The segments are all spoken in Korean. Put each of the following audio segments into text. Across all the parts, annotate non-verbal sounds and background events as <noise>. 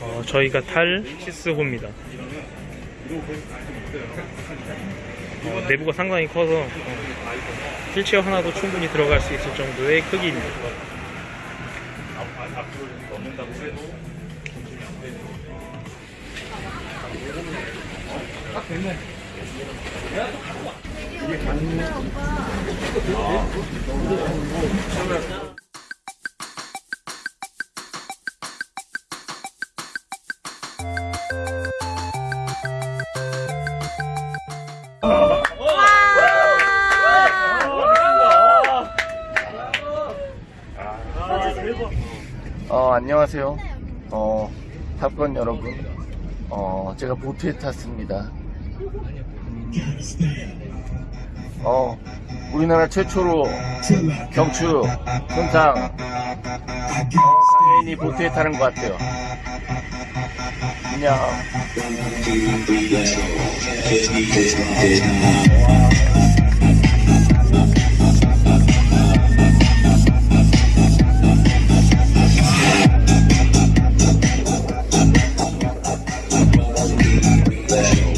어, 저희가 탈 시스호입니다. 어, 내부가 상당히 커서 어, 휠체어 하나도 충분히 들어갈 수 있을 정도의 크기입니다. 어, 안녕하세요. 어, 탑건 여러분. 어, 제가 보트에 탔습니다. 음, 어, 우리나라 최초로 경추, 어, 장애인이 보트에 타는 것 같아요. Yeah.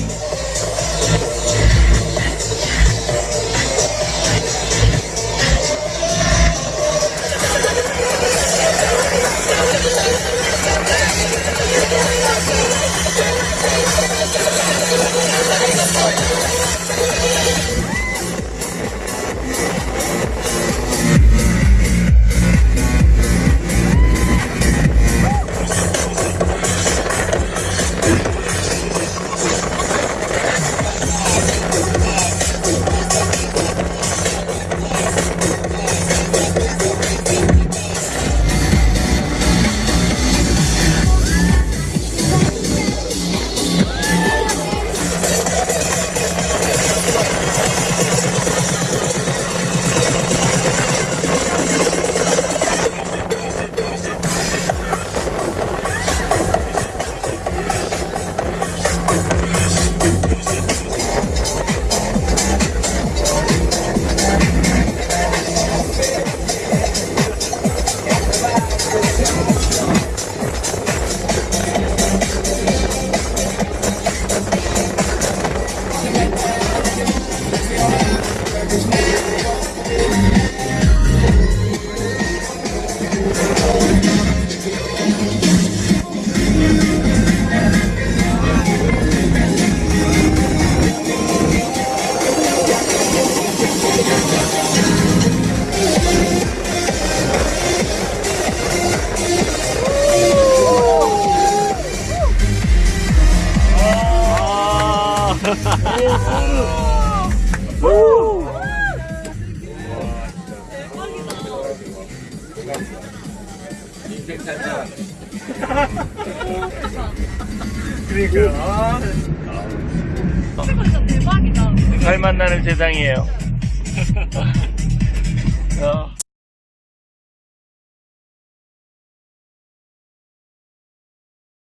오! 아. <laughs> 와, 진짜. 대박이다. 그냥, 진짜 대박이다. 잘 만나는 세상이에요. 어. <laughs>